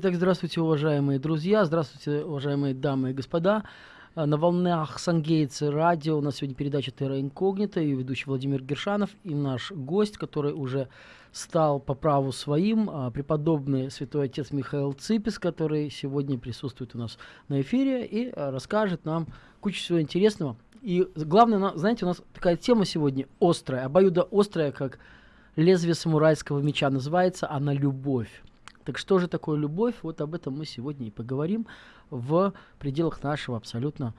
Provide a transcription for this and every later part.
Итак, здравствуйте, уважаемые друзья, здравствуйте, уважаемые дамы и господа. А, на волнах Сангейтс радио у нас сегодня передача Терра Инкогнита и ведущий Владимир Гершанов и наш гость, который уже стал по праву своим, а, преподобный святой отец Михаил Ципис, который сегодня присутствует у нас на эфире и а, расскажет нам кучу всего интересного. И главное, знаете, у нас такая тема сегодня острая, обоюдо острая, как лезвие самурайского меча. Называется она «Любовь». Так что же такое любовь? Вот об этом мы сегодня и поговорим в пределах нашего абсолютно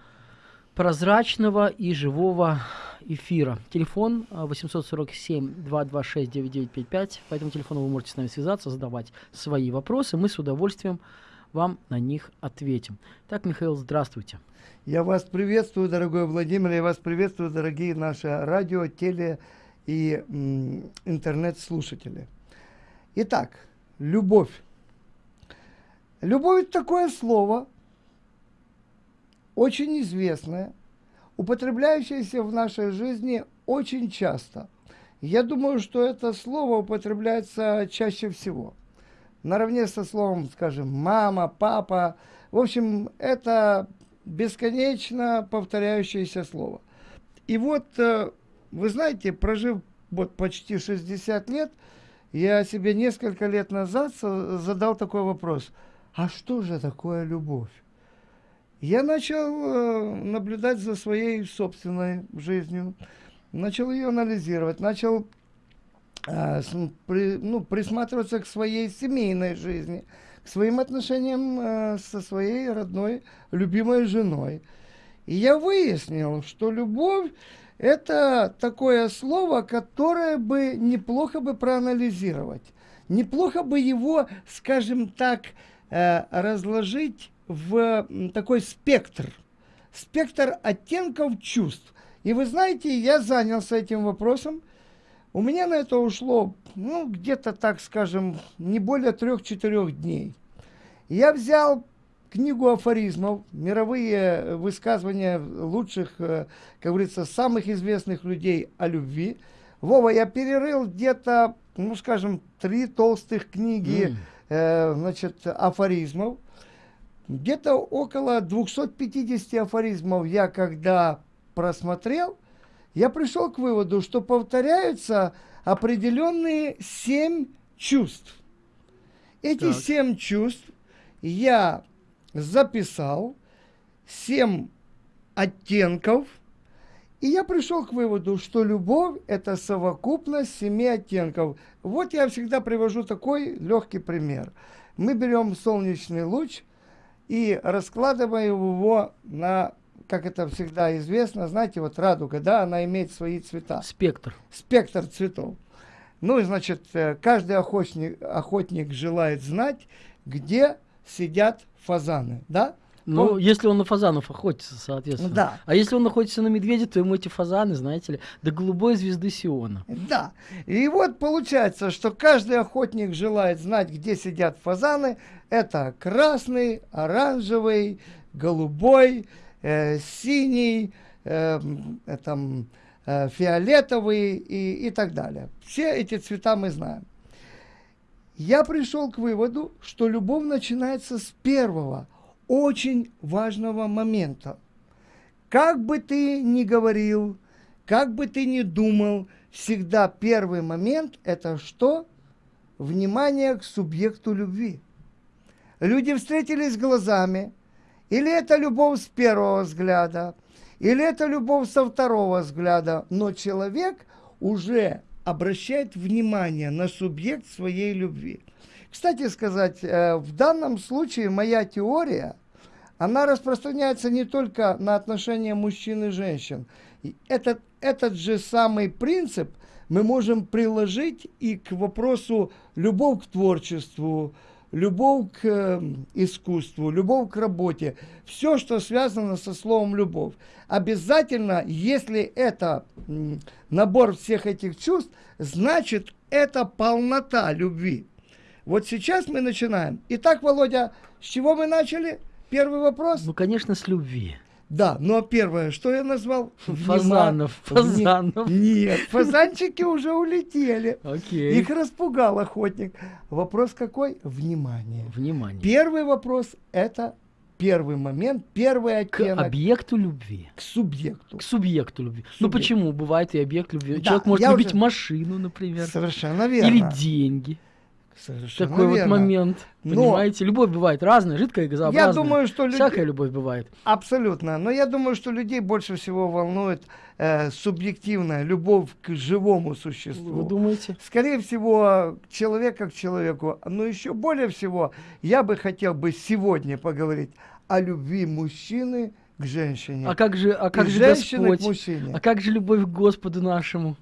прозрачного и живого эфира. Телефон 847-226-9955. А, По этому телефону вы можете с нами связаться, задавать свои вопросы. Мы с удовольствием вам на них ответим. Так, Михаил, здравствуйте. Я вас приветствую, дорогой Владимир, я вас приветствую, дорогие наши радио, теле и интернет-слушатели. Итак, любовь. Любовь – такое слово, очень известное, употребляющееся в нашей жизни очень часто. Я думаю, что это слово употребляется чаще всего. Наравне со словом, скажем, мама, папа. В общем, это бесконечно повторяющееся слово. И вот, э, вы знаете, прожив вот почти 60 лет, я себе несколько лет назад задал такой вопрос. А что же такое любовь? Я начал э, наблюдать за своей собственной жизнью, начал ее анализировать, начал э, ну, присматриваться к своей семейной жизни, к своим отношениям э, со своей родной, любимой женой. И я выяснил, что любовь это такое слово, которое бы неплохо бы проанализировать. Неплохо бы его, скажем так, э, разложить в такой спектр. Спектр оттенков чувств. И вы знаете, я занялся этим вопросом. У меня на это ушло, ну, где-то, так скажем, не более трех-четырех дней. Я взял книгу афоризмов, мировые высказывания лучших, э, как говорится, самых известных людей о любви. Вова, я перерыл где-то, ну, скажем, три толстых книги, mm. э, значит, афоризмов. Где-то около 250 афоризмов я когда просмотрел, я пришел к выводу, что повторяются определенные семь чувств. Эти так. семь чувств я записал 7 оттенков, и я пришел к выводу, что любовь – это совокупность семи оттенков. Вот я всегда привожу такой легкий пример. Мы берем солнечный луч и раскладываем его на, как это всегда известно, знаете, вот радуга, да, она имеет свои цвета. Спектр. Спектр цветов. Ну, и, значит, э, каждый охотник, охотник желает знать, где сидят фазаны, да? Ну, он... если он на фазанов охотится, соответственно. Да. А если он находится на медведе, то ему эти фазаны, знаете ли, до голубой звезды Сиона. Да. И вот получается, что каждый охотник желает знать, где сидят фазаны. Это красный, оранжевый, голубой, э, синий, э, э, там, э, фиолетовый и, и так далее. Все эти цвета мы знаем я пришел к выводу, что любовь начинается с первого, очень важного момента. Как бы ты ни говорил, как бы ты ни думал, всегда первый момент – это что? Внимание к субъекту любви. Люди встретились глазами, или это любовь с первого взгляда, или это любовь со второго взгляда, но человек уже обращает внимание на субъект своей любви. Кстати сказать, э, в данном случае моя теория, она распространяется не только на отношения мужчин и женщин. Этот, этот же самый принцип мы можем приложить и к вопросу любовь к творчеству, любовь к э, искусству, любовь к работе, все, что связано со словом любовь. Обязательно, если это набор всех этих чувств, значит это полнота любви. Вот сейчас мы начинаем. Итак, Володя, с чего мы начали? Первый вопрос? Ну, конечно, с любви. Да, ну а первое, что я назвал? Фазанов. Фазанов. Нет, фазанчики уже улетели. Окей. Их распугал охотник. Вопрос какой? Внимание. Внимание. Первый вопрос – это первый момент, первый К оттенок объекту любви. к субъекту. К субъекту любви. Ну Субъект. почему? Бывает и объект любви. Да, Человек может любить уже- машину, например. Совершенно верно. Или деньги. Совершенно Такой вот верно. момент. Но- Понимаете? Любовь бывает разная, жидкая и газообразная. Я думаю, что люди... Всякая любовь бывает. Абсолютно. Но я думаю, что людей больше всего волнует э, субъективная любовь к живому существу. Вы думаете? Скорее всего, человека к человеку. Но еще более всего, я бы хотел бы сегодня поговорить о любви мужчины к женщине. А как же, а и как же женщины к Господь? мужчине. А как же любовь к Господу нашему,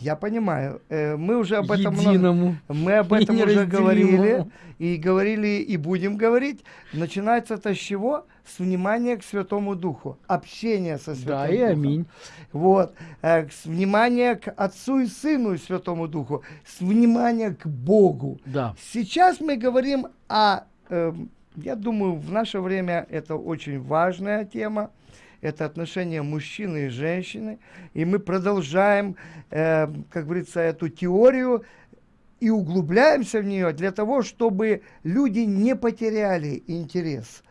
Я понимаю. Э, мы уже об этом много- единому? Мы об этом и уже говорили, и говорили, и будем говорить. Начинается это с чего? С внимания к Святому Духу, общение со Святым Да, и Духом. аминь. Вот, э, с внимания к Отцу и Сыну и Святому Духу, с внимания к Богу. Да. Сейчас мы говорим о, э, я думаю, в наше время это очень важная тема. Это отношения мужчины и женщины. И мы продолжаем, э, как говорится, эту теорию и углубляемся в нее для того, чтобы люди не потеряли интерес.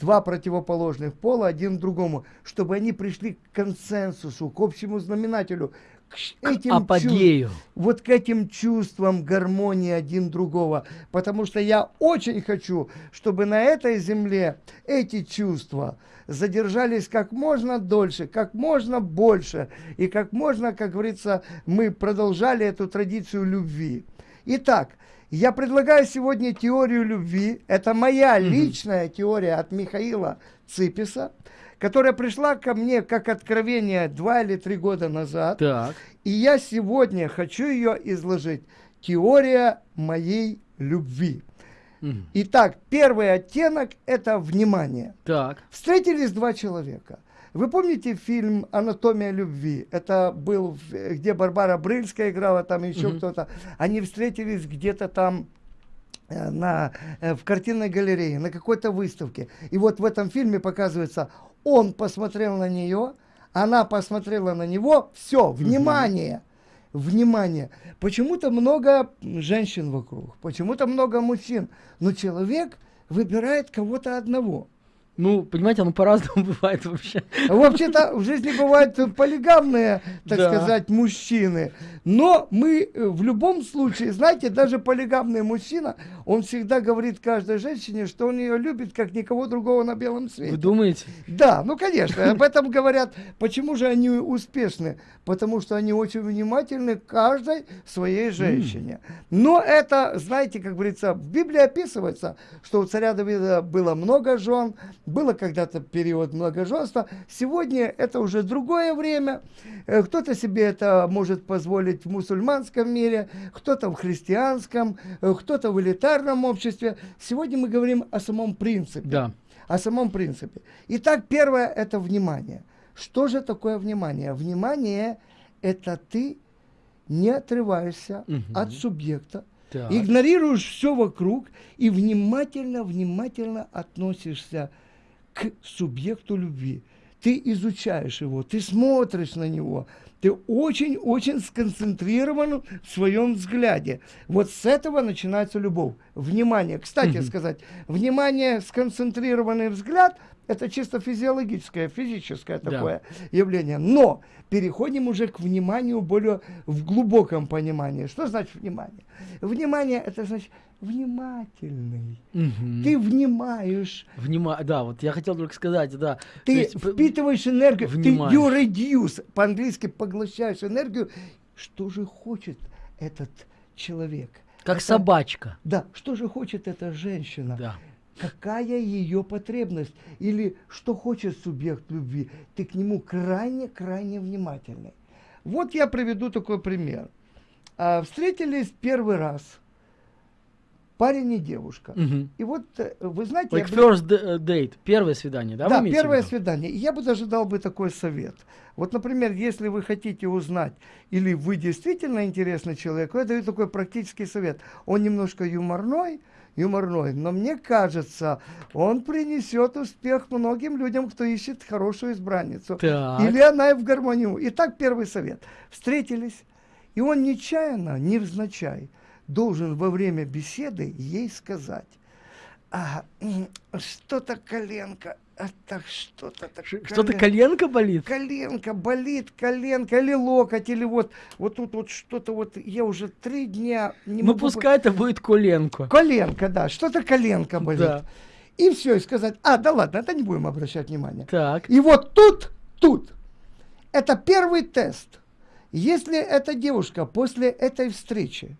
Два противоположных пола один другому, чтобы они пришли к консенсусу, к общему знаменателю, к этим Апогею. вот к этим чувствам гармонии один другого. Потому что я очень хочу, чтобы на этой земле эти чувства задержались как можно дольше, как можно больше. И как можно, как говорится, мы продолжали эту традицию любви. Итак, я предлагаю сегодня теорию любви. Это моя личная теория от Михаила Циписа, которая пришла ко мне как откровение два или три года назад. Так. И я сегодня хочу ее изложить. Теория моей любви. Мгм. Итак, первый оттенок – это внимание. Так. Встретились два человека. Вы помните фильм «Анатомия любви»? Это был, где Барбара Брыльская играла, там еще Мгм. кто-то. Они встретились где-то там э, на, э, в картинной галерее, на какой-то выставке. И вот в этом фильме показывается, он посмотрел на нее, она посмотрела на него, все, внимание, внимание. Почему-то много женщин вокруг, почему-то много мужчин, но человек выбирает кого-то одного. Ну, понимаете, оно по-разному бывает вообще. Вообще-то в жизни бывают полигамные, так Да. сказать, мужчины. Но мы э, в любом случае, знаете, даже полигамный мужчина, он всегда говорит каждой женщине, что он ее любит, как никого другого на белом свете. Вы думаете? Да, ну конечно, об этом говорят. Почему же они успешны? Потому что они очень внимательны к каждой своей женщине. Но это, знаете, как говорится, в Библии описывается, что у царя Давида было много жен, было когда-то период многоженства. Сегодня это уже другое время. Э, Кто-то себе это может позволить в мусульманском мире, кто-то в христианском, э, кто-то в элитарном обществе. Сегодня мы говорим о самом принципе Да. о самом принципе. Итак, первое – это внимание. Что же такое внимание? Внимание – это ты не отрываешься Мгм. от субъекта, Так. игнорируешь все вокруг и внимательно-внимательно относишься к субъекту любви. Ты изучаешь его, ты смотришь на него, ты очень-очень сконцентрирован в своем взгляде. Вот с этого начинается любовь. Внимание. Кстати Мгм. сказать, внимание, сконцентрированный взгляд – это чисто физиологическое, физическое Да. такое явление. Но переходим уже к вниманию более в глубоком понимании. Что значит внимание? Внимание – это значит внимательный. Мгм. Ты внимаешь, Внима- Да, вот я хотел только сказать, да. То ты есть, впитываешь энергию, ты внимаешь. you reduce, по-английски поглощаешь энергию. Что же хочет этот человек? Как Это- собачка. Да, что же хочет эта женщина? Да. Какая ее потребность? Или что хочет субъект любви? Ты к нему крайне-крайне внимательный. Вот я приведу такой пример. А, встретились первый раз. Парень и девушка. Мгм. И вот, э, вы знаете... я Like бы- first d- date, первое свидание, да? Да, первое виду? свидание. И я бы даже дал бы такой совет. Вот, например, если вы хотите узнать, или вы действительно интересный человек, я даю такой практический совет. Он немножко юморной, юморной, но мне кажется, он принесет успех многим людям, кто ищет хорошую избранницу. Так. Или она и в гармонию. Итак, первый совет. Встретились, и он нечаянно, невзначай, должен во время беседы ей сказать, «А, что-то коленка, а так что-то так Что-то коленка болит? коленка болит, коленка или локоть, или вот, вот тут вот что-то вот, я уже три дня не Ну могу... пускай это будет коленко. Коленка, да, что-то коленка болит. Да. И все, и сказать, а, да ладно, это не будем обращать внимания. Так. И вот тут, тут, это первый тест. Если эта девушка после этой встречи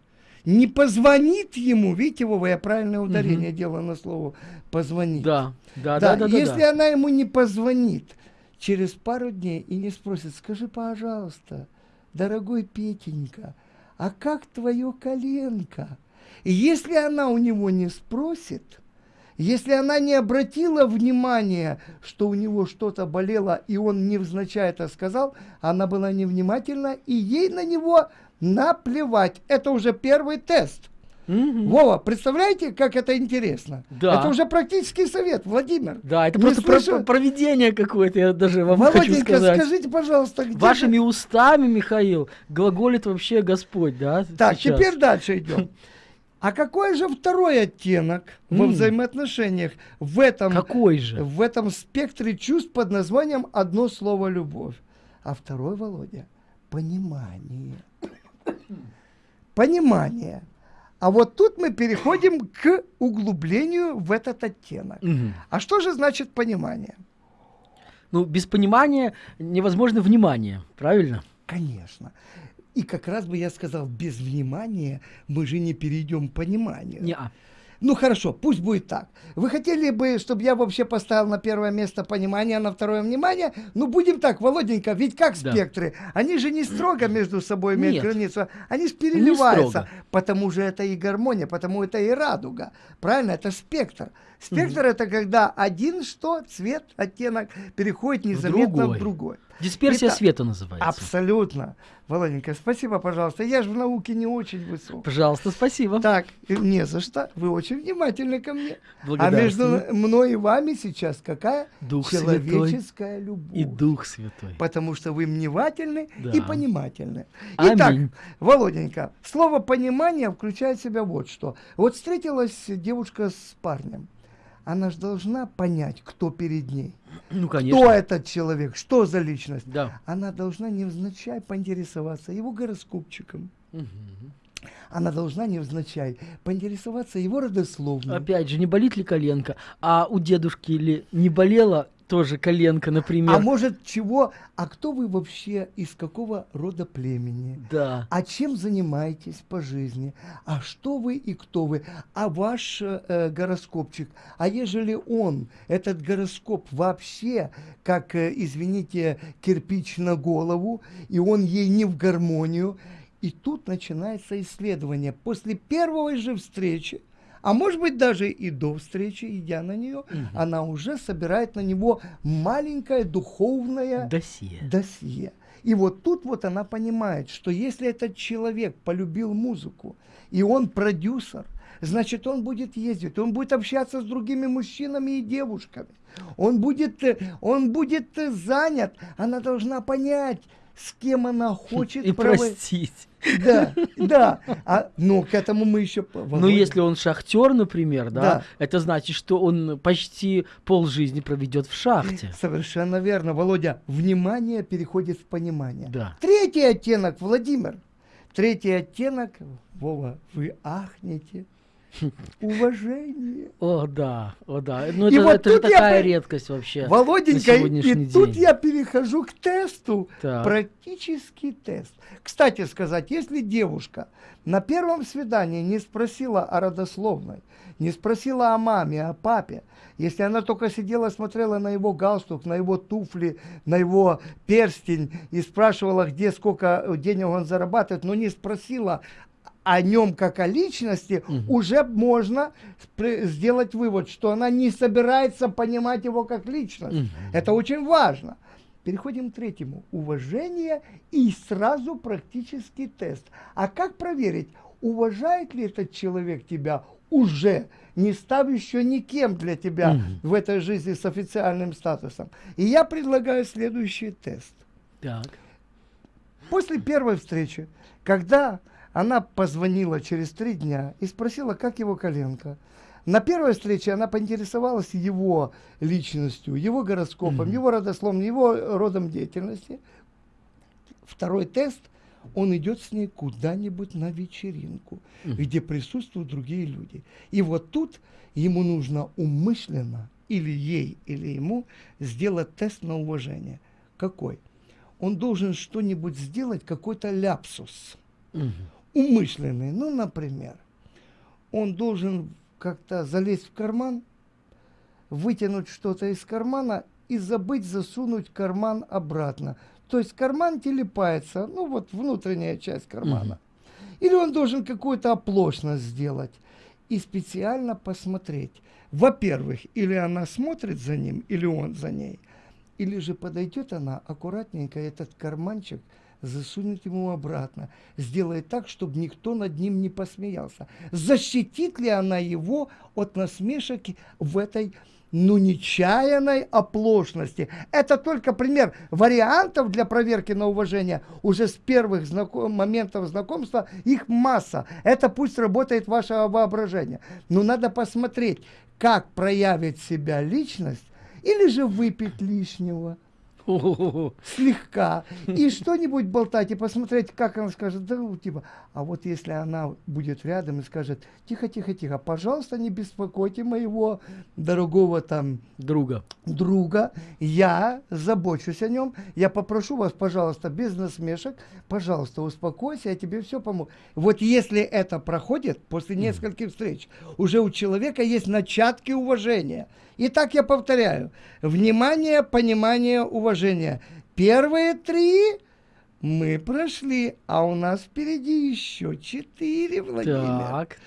не позвонит ему, видите, Вова, я правильное ударение делаю на слово позвонить. Да. Да, да, да, да. если да. она ему не позвонит через пару дней и не спросит, скажи, пожалуйста, дорогой Петенька, а как твое коленко? И если она у него не спросит, если она не обратила внимания, что у него что-то болело, и он невзначай это сказал, она была невнимательна, и ей на него наплевать. Это уже первый тест. Мгм. Вова, представляете, как это интересно? Да. Это уже практический совет, Владимир. Да, это просто про- слышу- про- проведение какое-то, я даже вам хочу Володенька, сказать. скажите, пожалуйста, где... Вашими устами, Михаил, глаголит вообще Господь, да? Так, сейчас? теперь дальше идем. А какой же второй оттенок во М. взаимоотношениях в этом, Какой же? в этом спектре чувств под названием одно слово «любовь»? А второй, Володя, понимание. Понимание. А вот тут мы переходим к углублению в этот оттенок. Мгм. А что же значит понимание? Ну, без понимания невозможно внимание, правильно? Конечно. И как раз бы я сказал, без внимания мы же не перейдем к пониманию. Не-а. Ну хорошо, пусть будет так. Вы хотели бы, чтобы я вообще поставил на первое место понимание, а на второе внимание? Ну будем так, Володенька, ведь как Да. спектры? Они же не строго между собой имеют Нет. границу, они же переливаются. Потому же это и гармония, потому это и радуга. Правильно? Это спектр. Спектр это когда один что, цвет, оттенок переходит незаметно в другой. другой. Дисперсия Итак, света называется. Абсолютно. Володенька, спасибо, пожалуйста. Я же в науке не очень высок. Пожалуйста, спасибо. Так, не за что. Вы очень внимательны ко мне. А между мной и вами сейчас какая? Дух Святой Человеческая любовь. и Дух Святой. Потому что вы внимательны Да. и понимательны. Итак, Аминь. Володенька, слово понимание включает в себя вот что. Вот встретилась девушка с парнем. Она же должна понять, кто перед ней. Ну, конечно. Кто этот человек, что за личность. Да. Она должна невзначай поинтересоваться его гороскопчиком. Она должна невзначай поинтересоваться его родословной. Опять же, не болит ли коленка? А у дедушки или не болела тоже коленка, например? А может чего? А кто вы вообще, из какого рода племени? Да. А чем занимаетесь по жизни? А что вы и кто вы? А ваш э, гороскопчик? А ежели он, этот гороскоп вообще, как, э, извините, кирпич на голову, и он ей не в гармонию, и тут начинается исследование. После первой же встречи, а может быть даже и до встречи, идя на нее, она уже собирает на него маленькое духовное Досье. досье. И вот тут вот она понимает, что если этот человек полюбил музыку, и он продюсер, значит, он будет ездить, он будет общаться с другими мужчинами и девушками. Он будет, э, он будет э, занят. Она должна понять, с кем она хочет И прово- простить. Да, да. А, ну, к этому мы еще... Ну, если он шахтер, например, да, Да. это значит, что он почти полжизни проведет в шахте. Совершенно верно, Володя. Внимание переходит в понимание. Да. Третий оттенок, Владимир. Третий оттенок, Вова, вы ахнете. Уважение. О, да, о, да. Ну, И это, вот это же тут я такая при- редкость вообще. Володенька, и тут день. я перехожу к тесту. Так. Практический тест. Кстати сказать, если девушка на первом свидании не спросила о родословной, не спросила о маме, о папе, если она только сидела, смотрела на его галстук, на его туфли, на его перстень и спрашивала, где сколько денег он зарабатывает, но не спросила о нем как о личности, Мгм. уже можно сделать вывод, что она не собирается понимать его как личность. Мгм. Это очень важно. Переходим к третьему. Уважение и сразу практический тест. А как проверить, уважает ли этот человек тебя уже, не став еще никем для тебя Мгм. в этой жизни с официальным статусом? И я предлагаю следующий тест. Так. После первой встречи, когда она позвонила через три дня и спросила, как его коленка, на первой встрече она поинтересовалась его личностью, его гороскопом, Мгм. его родословным, его родом деятельности. Второй тест, он идет с ней куда-нибудь на вечеринку, Мгм. где присутствуют другие люди. И вот тут ему нужно умышленно, или ей, или ему, сделать тест на уважение. Какой? Он должен что-нибудь сделать, какой-то ляпсус Мгм. Умышленный. Ну, например, он должен как-то залезть в карман, вытянуть что-то из кармана и забыть засунуть карман обратно. То есть карман телепается, ну вот внутренняя часть кармана. Или он должен какую-то оплошность сделать и специально посмотреть. Во-первых, или она смотрит за ним, или он за ней, или же подойдет она аккуратненько этот карманчик засунет ему обратно, сделает так, чтобы никто над ним не посмеялся. Защитит ли она его от насмешек в этой ну, нечаянной оплошности. Это только пример вариантов для проверки на уважение. Уже с первых знако- моментов знакомства их масса. Это пусть работает ваше воображение. Но надо посмотреть, как проявит себя личность, или же выпить лишнего. слегка и что-нибудь болтать и посмотреть, как она скажет, да, ну, типа, а вот если она будет рядом и скажет, тихо, тихо, тихо, пожалуйста, не беспокойте моего дорогого там Друга. друга, я забочусь о нем, я попрошу вас, пожалуйста, без насмешек, пожалуйста, успокойся, я тебе все помогу. Вот если это проходит после нескольких встреч, уже у человека есть начатки уважения. Итак, я повторяю, внимание, понимание, уважение. Первые три мы прошли, а у нас впереди еще четыре, Владимир. Так.